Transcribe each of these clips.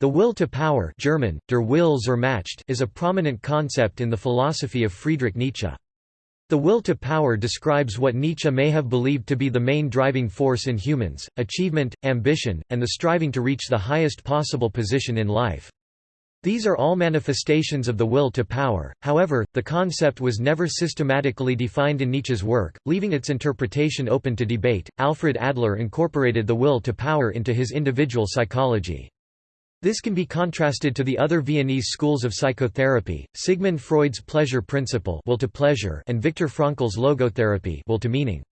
The will to power German, der Macht is a prominent concept in the philosophy of Friedrich Nietzsche. The will to power describes what Nietzsche may have believed to be the main driving force in humans, achievement, ambition, and the striving to reach the highest possible position in life. These are all manifestations of the will to power, however, the concept was never systematically defined in Nietzsche's work, leaving its interpretation open to debate. Alfred Adler incorporated the will to power into his individual psychology. This can be contrasted to the other Viennese schools of psychotherapy, Sigmund Freud's pleasure principle will to pleasure and Viktor Frankl's logotherapy will to meaning.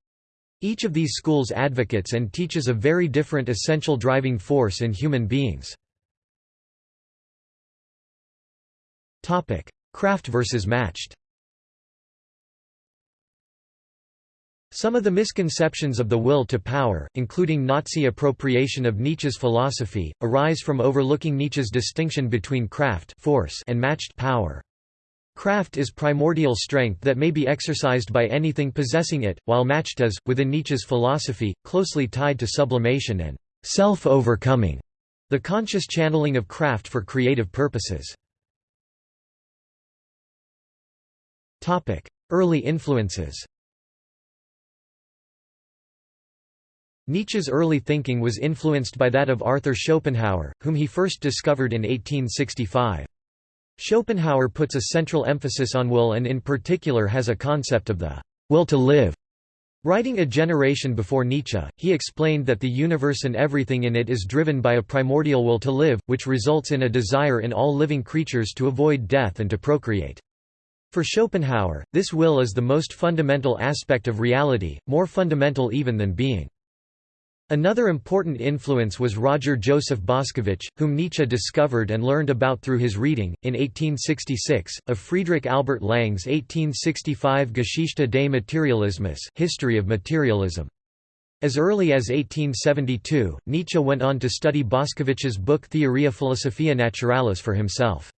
Each of these schools advocates and teaches a very different essential driving force in human beings. Kraft versus Macht Some of the misconceptions of the will to power, including Nazi appropriation of Nietzsche's philosophy, arise from overlooking Nietzsche's distinction between Kraft force and Macht power. Kraft is primordial strength that may be exercised by anything possessing it, while Macht is, within Nietzsche's philosophy, closely tied to sublimation and self-overcoming, the conscious channeling of Kraft for creative purposes. Early influences Nietzsche's early thinking was influenced by that of Arthur Schopenhauer, whom he first discovered in 1865. Schopenhauer puts a central emphasis on will and in particular has a concept of the will to live. Writing a generation before Nietzsche, he explained that the universe and everything in it is driven by a primordial will to live, which results in a desire in all living creatures to avoid death and to procreate. For Schopenhauer, this will is the most fundamental aspect of reality, more fundamental even than being. Another important influence was Roger Joseph Boscovich, whom Nietzsche discovered and learned about through his reading, in 1866, of Friedrich Albert Lange's 1865 Geschichte des Materialismus History of Materialism. As early as 1872, Nietzsche went on to study Boscovich's book Theoria Philosophiae Naturalis for himself.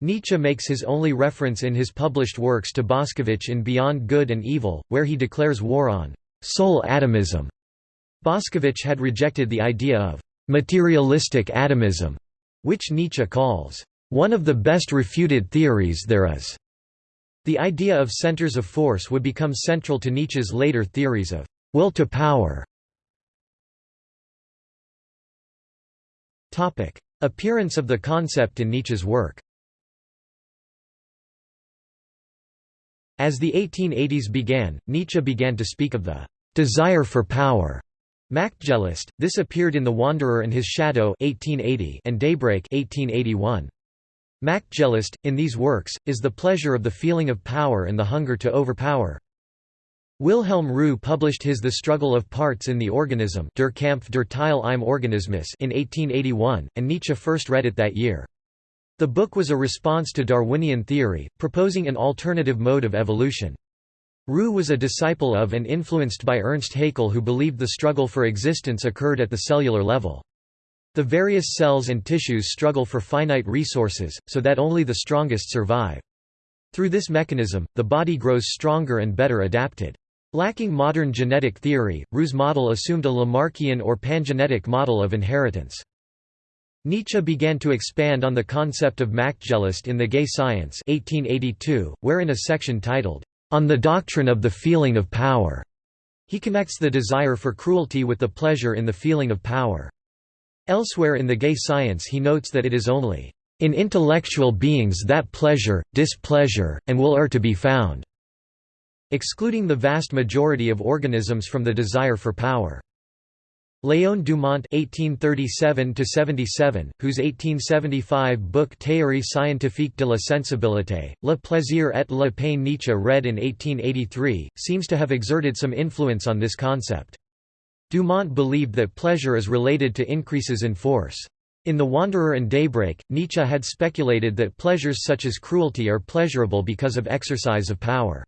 Nietzsche makes his only reference in his published works to Boscovich in Beyond Good and Evil, where he declares war on soul atomism Boscovich had rejected the idea of materialistic atomism, which Nietzsche calls one of the best refuted theories there is. The idea of centers of force would become central to Nietzsche's later theories of will to power. Appearance of the concept in Nietzsche's work As the 1880s began, Nietzsche began to speak of the desire for power Machtgelüst, this appeared in The Wanderer and His Shadow 1880 and Daybreak 1881. Machtgelüst, in these works, is the pleasure of the feeling of power and the hunger to overpower. Wilhelm Roux published his The Struggle of Parts in the Organism Der Kampf der Teile im Organismus in 1881, and Nietzsche first read it that year. The book was a response to Darwinian theory, proposing an alternative mode of evolution. Roux was a disciple of and influenced by Ernst Haeckel who believed the struggle for existence occurred at the cellular level. The various cells and tissues struggle for finite resources, so that only the strongest survive. Through this mechanism, the body grows stronger and better adapted. Lacking modern genetic theory, Roux's model assumed a Lamarckian or pangenetic model of inheritance. Nietzsche began to expand on the concept of Machtgelüst in The Gay Science 1882, where in a section titled, on the doctrine of the feeling of power. He connects the desire for cruelty with the pleasure in the feeling of power. Elsewhere in the gay science he notes that it is only in intellectual beings that pleasure, displeasure, and will are to be found, excluding the vast majority of organisms from the desire for power. Léon Dumont (1837–77), whose 1875 book Théorie scientifique de la sensibilité, Le plaisir et la peine Nietzsche read in 1883, seems to have exerted some influence on this concept. Dumont believed that pleasure is related to increases in force. In The Wanderer and Daybreak, Nietzsche had speculated that pleasures such as cruelty are pleasurable because of exercise of power.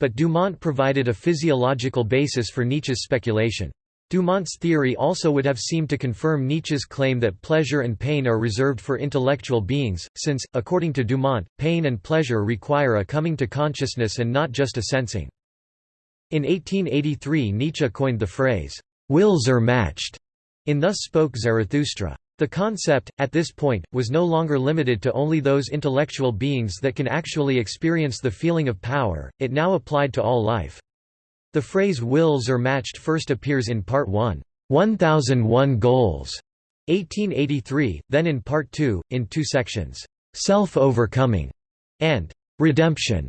But Dumont provided a physiological basis for Nietzsche's speculation. Dumont's theory also would have seemed to confirm Nietzsche's claim that pleasure and pain are reserved for intellectual beings, since, according to Dumont, pain and pleasure require a coming to consciousness and not just a sensing. In 1883 Nietzsche coined the phrase, "'Wille zur Macht' in Thus Spoke Zarathustra. The concept, at this point, was no longer limited to only those intellectual beings that can actually experience the feeling of power, it now applied to all life. The phrase Wille zur Macht first appears in Part 1, 1001 Goals, 1883, then in Part 2, in two sections, Self-Overcoming and Redemption.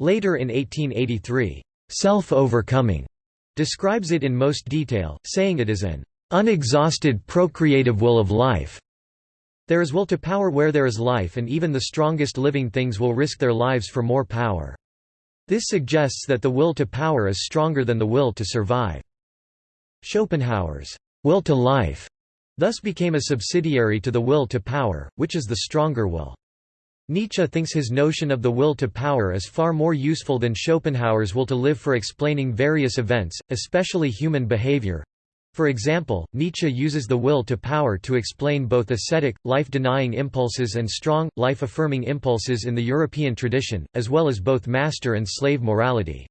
Later in 1883, Self-Overcoming describes it in most detail, saying it is an unexhausted procreative will of life. There is will to power where there is life and even the strongest living things will risk their lives for more power. This suggests that the will to power is stronger than the will to survive. Schopenhauer's will to life thus became a subsidiary to the will to power, which is the stronger will. Nietzsche thinks his notion of the will to power is far more useful than Schopenhauer's will to live for explaining various events, especially human behavior, for example, Nietzsche uses the will to power to explain both ascetic, life-denying impulses and strong, life-affirming impulses in the European tradition, as well as both master and slave morality.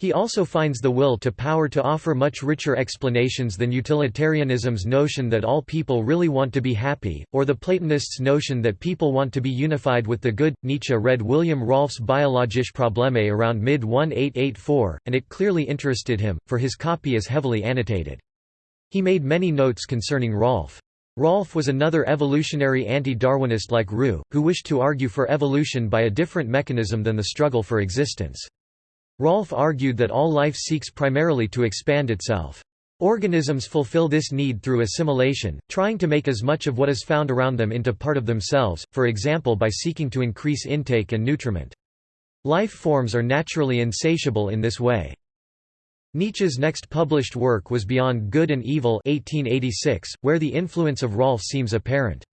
He also finds the will to power to offer much richer explanations than utilitarianism's notion that all people really want to be happy, or the Platonists' notion that people want to be unified with the good. Nietzsche read William Rolph's Biologische Probleme around mid 1884, and it clearly interested him, for his copy is heavily annotated. He made many notes concerning Rolph. Rolph was another evolutionary anti-Darwinist like Roux, who wished to argue for evolution by a different mechanism than the struggle for existence. Rolph argued that all life seeks primarily to expand itself. Organisms fulfill this need through assimilation, trying to make as much of what is found around them into part of themselves, for example by seeking to increase intake and nutriment. Life forms are naturally insatiable in this way. Nietzsche's next published work was Beyond Good and Evil 1886, where the influence of Rolph seems apparent.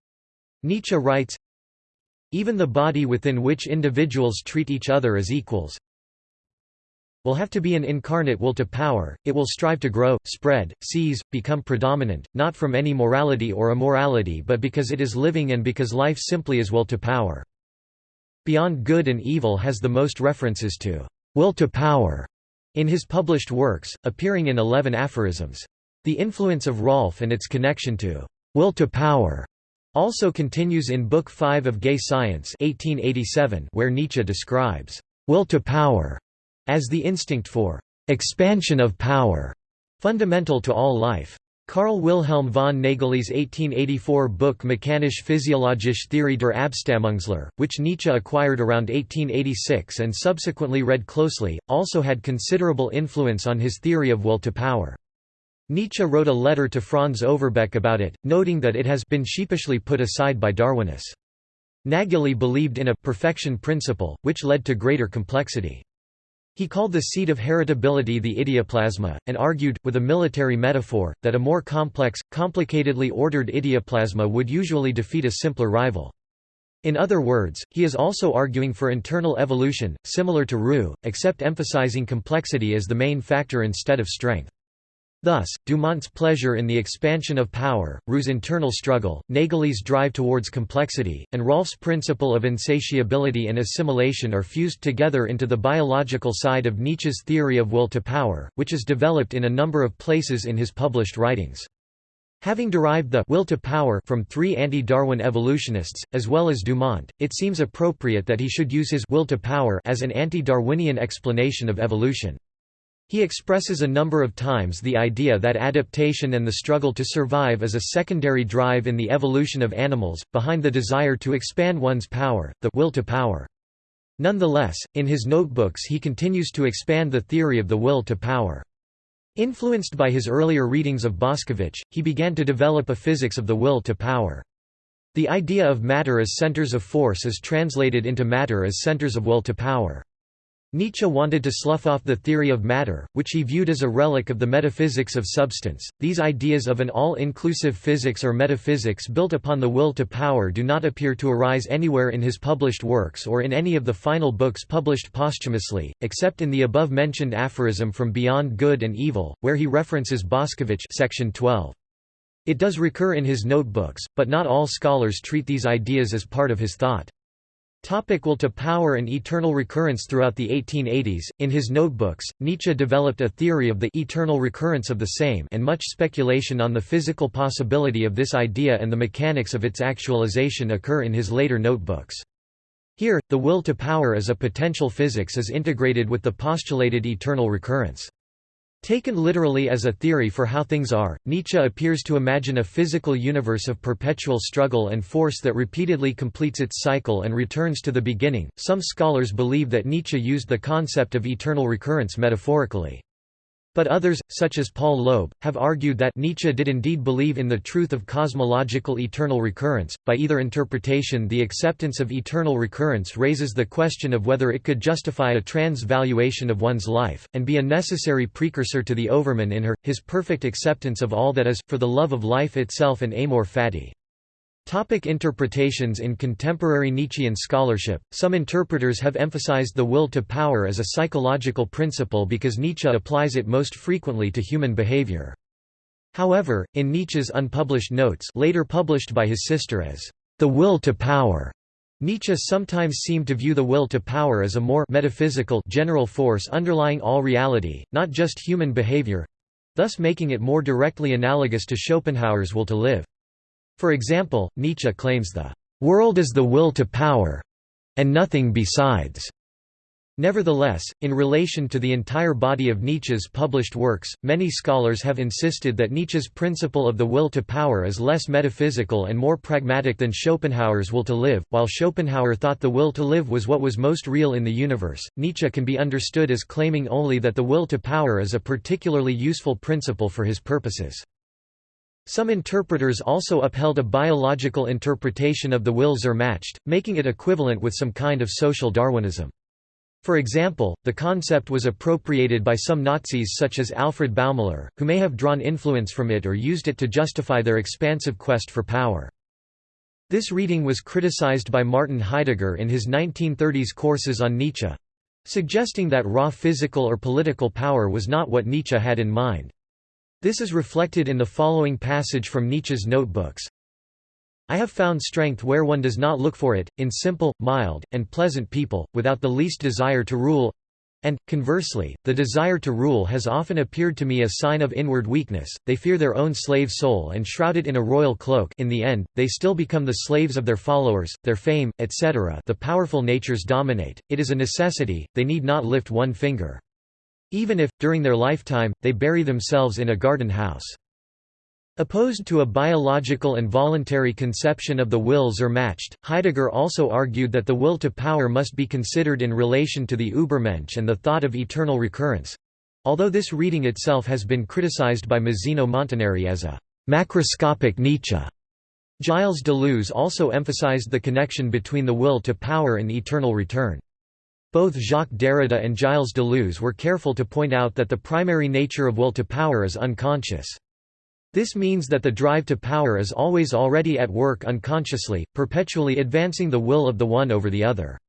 Nietzsche writes, Even the body within which individuals treat each other as equals will have to be an incarnate will to power, it will strive to grow, spread, seize, become predominant, not from any morality or immorality but because it is living and because life simply is will to power. Beyond Good and Evil has the most references to will to power in his published works, appearing in eleven aphorisms. The influence of Rolph and its connection to will to power also continues in Book 5 of Gay Science 1887 where Nietzsche describes will to power as the instinct for expansion of power, fundamental to all life. Karl Wilhelm von Nägeli's 1884 book Mechanische Physiologische Theorie der Abstammungslehre, which Nietzsche acquired around 1886 and subsequently read closely, also had considerable influence on his theory of will to power. Nietzsche wrote a letter to Franz Overbeck about it, noting that it has been sheepishly put aside by Darwinists. Nägeli believed in a perfection principle, which led to greater complexity. He called the seat of heritability the idioplasma, and argued, with a military metaphor, that a more complex, complicatedly ordered idioplasma would usually defeat a simpler rival. In other words, he is also arguing for internal evolution, similar to Roux, except emphasizing complexity as the main factor instead of strength. Thus, Dumont's pleasure in the expansion of power, Roux's internal struggle, Nägeli's drive towards complexity, and Rolph's principle of insatiability and assimilation are fused together into the biological side of Nietzsche's theory of will to power, which is developed in a number of places in his published writings. Having derived the will to power from three anti-Darwin evolutionists, as well as Dumont, it seems appropriate that he should use his will to power as an anti-Darwinian explanation of evolution. He expresses a number of times the idea that adaptation and the struggle to survive is a secondary drive in the evolution of animals, behind the desire to expand one's power, the will to power. Nonetheless, in his notebooks he continues to expand the theory of the will to power. Influenced by his earlier readings of Boscovich, he began to develop a physics of the will to power. The idea of matter as centers of force is translated into matter as centers of will to power. Nietzsche wanted to slough off the theory of matter, which he viewed as a relic of the metaphysics of substance. These ideas of an all inclusive physics or metaphysics built upon the will to power do not appear to arise anywhere in his published works or in any of the final books published posthumously, except in the above mentioned aphorism from Beyond Good and Evil, where he references Boscovich section 12. It does recur in his notebooks, but not all scholars treat these ideas as part of his thought. Topic will to power and eternal recurrence Throughout the 1880s, in his notebooks, Nietzsche developed a theory of the eternal recurrence of the same and much speculation on the physical possibility of this idea and the mechanics of its actualization occur in his later notebooks. Here, the will to power as a potential physics is integrated with the postulated eternal recurrence. Taken literally as a theory for how things are, Nietzsche appears to imagine a physical universe of perpetual struggle and force that repeatedly completes its cycle and returns to the beginning. Some scholars believe that Nietzsche used the concept of eternal recurrence metaphorically. But others, such as Paul Loeb, have argued that Nietzsche did indeed believe in the truth of cosmological eternal recurrence. By either interpretation, the acceptance of eternal recurrence raises the question of whether it could justify a transvaluation of one's life, and be a necessary precursor to the Overman in her, his perfect acceptance of all that is, for the love of life itself and amor fati. Topic interpretations In contemporary Nietzschean scholarship, some interpreters have emphasized the will to power as a psychological principle because Nietzsche applies it most frequently to human behavior. However, in Nietzsche's unpublished notes later published by his sister as the will to power, Nietzsche sometimes seemed to view the will to power as a more metaphysical general force underlying all reality, not just human behavior—thus making it more directly analogous to Schopenhauer's will to live. For example, Nietzsche claims the world is the will to power and nothing besides. Nevertheless, in relation to the entire body of Nietzsche's published works, many scholars have insisted that Nietzsche's principle of the will to power is less metaphysical and more pragmatic than Schopenhauer's will to live. While Schopenhauer thought the will to live was what was most real in the universe, Nietzsche can be understood as claiming only that the will to power is a particularly useful principle for his purposes. Some interpreters also upheld a biological interpretation of the Wille zur Macht, making it equivalent with some kind of social Darwinism. For example, the concept was appropriated by some Nazis such as Alfred Baumler, who may have drawn influence from it or used it to justify their expansive quest for power. This reading was criticized by Martin Heidegger in his 1930s courses on Nietzsche—suggesting that raw physical or political power was not what Nietzsche had in mind. This is reflected in the following passage from Nietzsche's notebooks. I have found strength where one does not look for it, in simple, mild, and pleasant people, without the least desire to rule and, conversely, the desire to rule has often appeared to me a sign of inward weakness, they fear their own slave soul and shrouded in a royal cloak in the end, they still become the slaves of their followers, their fame, etc. the powerful natures dominate, it is a necessity, they need not lift one finger. Even if, during their lifetime, they bury themselves in a garden house. Opposed to a biological and voluntary conception of the Wille zur Macht, Heidegger also argued that the will to power must be considered in relation to the Übermensch and the thought of eternal recurrence—although this reading itself has been criticized by Mazzino Montinari as a «macroscopic Nietzsche». Gilles Deleuze also emphasized the connection between the will to power and eternal return. Both Jacques Derrida and Gilles Deleuze were careful to point out that the primary nature of will to power is unconscious. This means that the drive to power is always already at work unconsciously, perpetually advancing the will of the one over the other.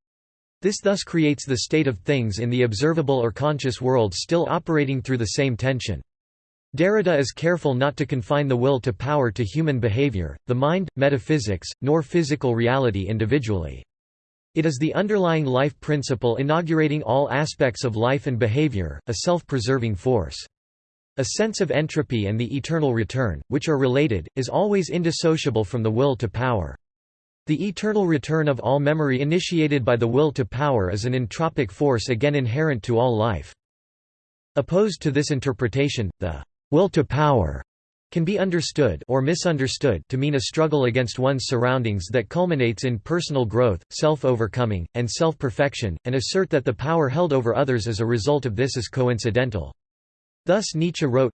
This thus creates the state of things in the observable or conscious world still operating through the same tension. Derrida is careful not to confine the will to power to human behavior, the mind, metaphysics, nor physical reality individually. It is the underlying life principle inaugurating all aspects of life and behavior, a self-preserving force. A sense of entropy and the eternal return, which are related, is always indissociable from the will to power. The eternal return of all memory initiated by the will to power is an entropic force again inherent to all life. Opposed to this interpretation, the will to power can be understood or misunderstood to mean a struggle against one's surroundings that culminates in personal growth, self-overcoming, and self-perfection, and assert that the power held over others as a result of this is coincidental. Thus Nietzsche wrote,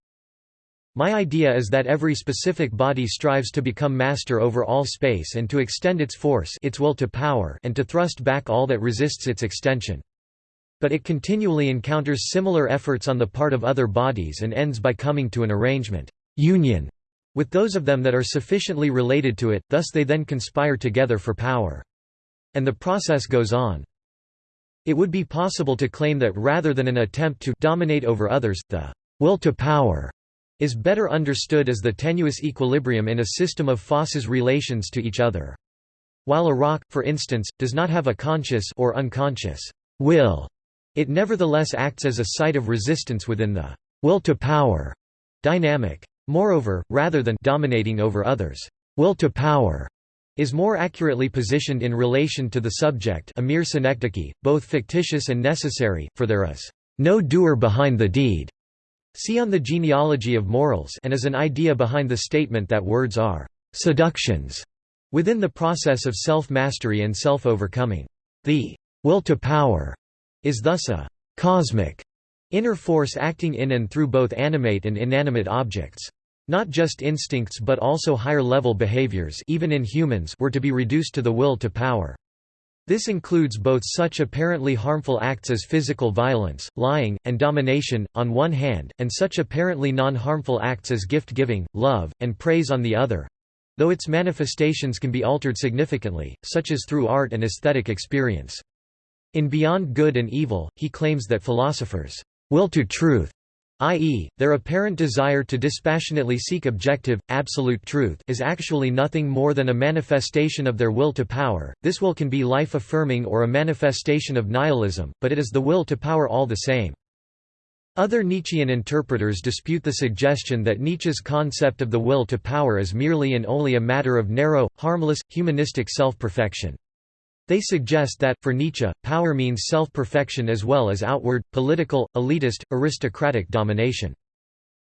My idea is that every specific body strives to become master over all space and to extend its force its will to power and to thrust back all that resists its extension. But it continually encounters similar efforts on the part of other bodies and ends by coming to an arrangement union with those of them that are sufficiently related to it, thus they then conspire together for power. And the process goes on. It would be possible to claim that rather than an attempt to dominate over others, the will to power is better understood as the tenuous equilibrium in a system of forces relations to each other. While a rock, for instance, does not have a conscious or unconscious will, it nevertheless acts as a site of resistance within the will to power dynamic. Moreover, rather than dominating over others, will to power is more accurately positioned in relation to the subject a mere synecdoche, both fictitious and necessary, for there is no doer behind the deed. See on the genealogy of morals and as an idea behind the statement that words are seductions within the process of self-mastery and self-overcoming. The will to power is thus a cosmic inner force acting in and through both animate and inanimate objects. Not just instincts but also higher-level behaviors even in humans were to be reduced to the will to power. This includes both such apparently harmful acts as physical violence, lying, and domination, on one hand, and such apparently non-harmful acts as gift-giving, love, and praise on the other, though its manifestations can be altered significantly, such as through art and aesthetic experience. In Beyond Good and Evil, he claims that philosophers' will to truth i.e., their apparent desire to dispassionately seek objective, absolute truth is actually nothing more than a manifestation of their will to power. This will can be life-affirming or a manifestation of nihilism, but it is the will to power all the same. Other Nietzschean interpreters dispute the suggestion that Nietzsche's concept of the will to power is merely and only a matter of narrow, harmless, humanistic self-perfection. They suggest that, for Nietzsche, power means self-perfection as well as outward, political, elitist, aristocratic domination.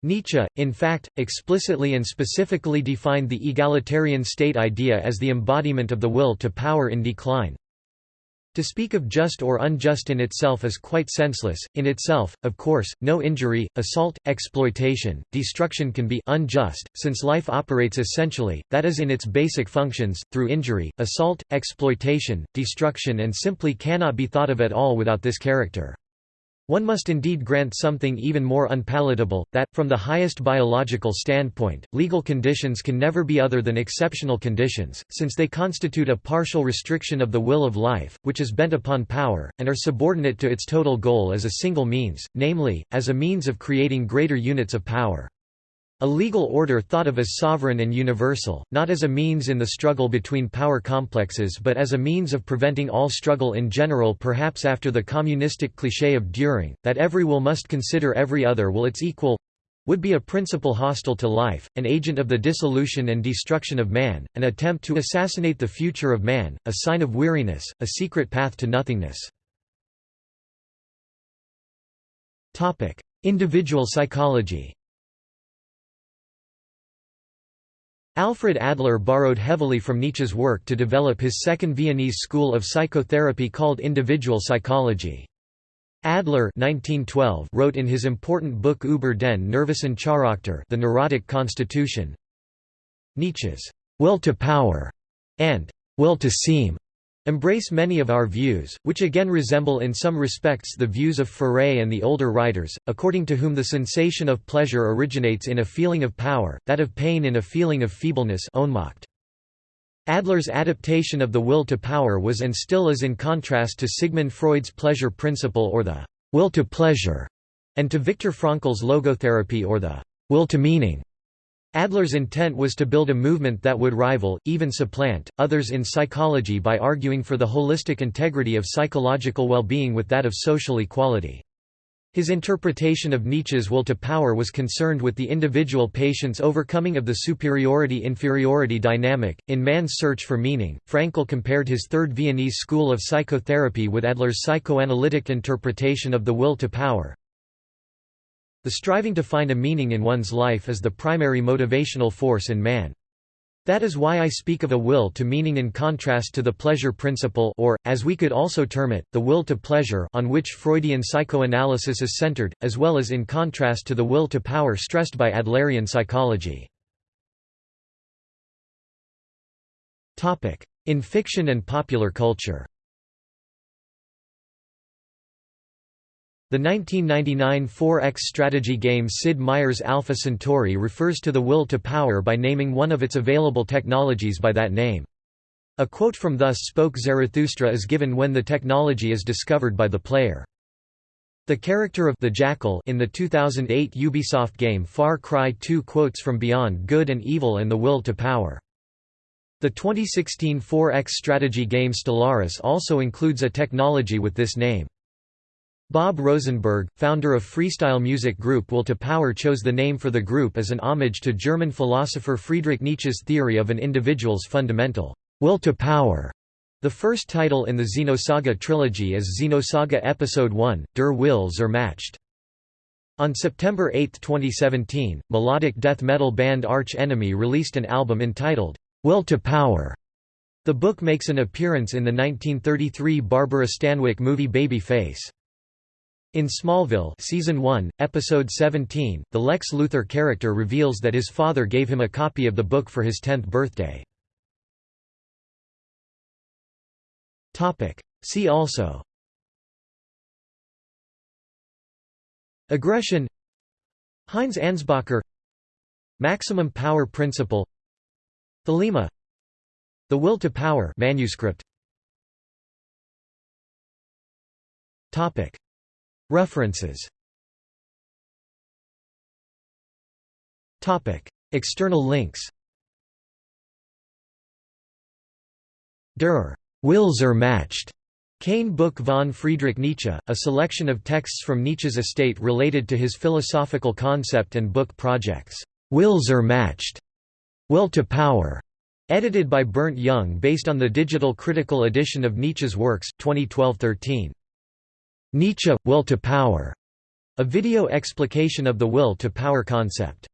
Nietzsche, in fact, explicitly and specifically defined the egalitarian state idea as the embodiment of the will to power in decline, to speak of just or unjust in itself is quite senseless. In itself, of course, no injury, assault, exploitation, destruction can be unjust, since life operates essentially, that is in its basic functions, through injury, assault, exploitation, destruction and simply cannot be thought of at all without this character. One must indeed grant something even more unpalatable, that, from the highest biological standpoint, legal conditions can never be other than exceptional conditions, since they constitute a partial restriction of the will of life, which is bent upon power, and are subordinate to its total goal as a single means, namely, as a means of creating greater units of power. A legal order thought of as sovereign and universal, not as a means in the struggle between power complexes but as a means of preventing all struggle in general perhaps after the communistic cliché of Dühring, that every will must consider every other will its equal would be a principle hostile to life, an agent of the dissolution and destruction of man, an attempt to assassinate the future of man, a sign of weariness, a secret path to nothingness. Individual psychology Alfred Adler borrowed heavily from Nietzsche's work to develop his second Viennese school of psychotherapy called individual psychology. Adler 1912 wrote in his important book Über den Nervösen Charakter The Neurotic Constitution Nietzsche's will to power and will to seem embrace many of our views, which again resemble in some respects the views of Féré and the older writers, according to whom the sensation of pleasure originates in a feeling of power, that of pain in a feeling of feebleness Adler's adaptation of the will to power was and still is in contrast to Sigmund Freud's pleasure principle or the will to pleasure, and to Viktor Frankl's logotherapy or the will to meaning. Adler's intent was to build a movement that would rival, even supplant, others in psychology by arguing for the holistic integrity of psychological well-being with that of social equality. His interpretation of Nietzsche's will to power was concerned with the individual patient's overcoming of the superiority-inferiority dynamic. In Man's Search for Meaning, Frankl compared his Third Viennese school of psychotherapy with Adler's psychoanalytic interpretation of the will to power, the striving to find a meaning in one's life is the primary motivational force in man. That is why I speak of a will to meaning in contrast to the pleasure principle or, as we could also term it, the will to pleasure on which Freudian psychoanalysis is centered, as well as in contrast to the will to power stressed by Adlerian psychology. In fiction and popular culture The 1999 4X strategy game Sid Meier's Alpha Centauri refers to the will to power by naming one of its available technologies by that name. A quote from Thus Spoke Zarathustra is given when the technology is discovered by the player. The character of the Jackal in the 2008 Ubisoft game Far Cry 2 quotes from Beyond Good and Evil and the Will to Power. The 2016 4X strategy game Stellaris also includes a technology with this name. Bob Rosenberg, founder of freestyle music group Will to Power chose the name for the group as an homage to German philosopher Friedrich Nietzsche's theory of an individual's fundamental will to power. The first title in the Xenosaga trilogy is Xenosaga Episode 1, Der Wille zur Macht. On September 8, 2017, melodic death metal band Arch Enemy released an album entitled, Will to Power. The book makes an appearance in the 1933 Barbara Stanwyck movie Baby Face. In Smallville season 1, episode 17, the Lex Luthor character reveals that his father gave him a copy of the book for his 10th birthday. Topic: See also. Aggression. Heinz Ansbacher. Maximum power principle. Thelema. The Will to Power manuscript. Topic References. External links. Der zur Macht Kein Buch von Friedrich Nietzsche, a selection of texts from Nietzsche's estate related to his philosophical concept and book projects. Will zur Macht, Will to Power, edited by Bernd Jung based on the digital critical edition of Nietzsche's works, 2012-13. Nietzsche, Will to Power, a video explication of the will to power concept.